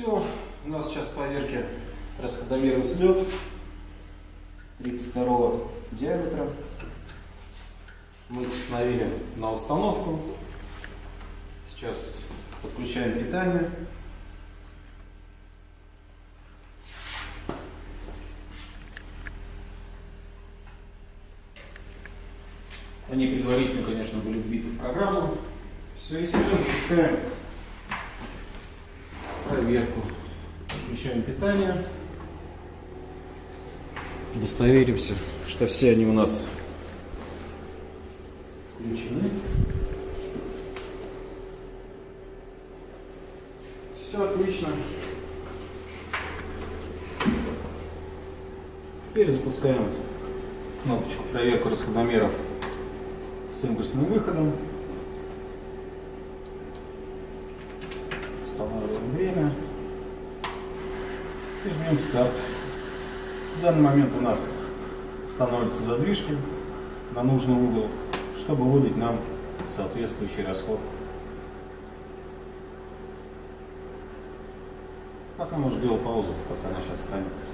Все, у нас сейчас в поверке расходомер взлет 32 диаметра. Мы установили на установку. Сейчас подключаем питание. Они предварительно, конечно, были вбиты в программу. Все, и сейчас запускаем проверку. Включаем питание. Удостоверимся, что все они у нас включены. Все отлично. Теперь запускаем кнопочку проверку расходомеров с импульсным выходом. Останавливаем время. И жмем старт. В данный момент у нас становятся задвижки на нужный угол, чтобы выдать нам соответствующий расход. Пока мы ждем паузу, пока она сейчас станет.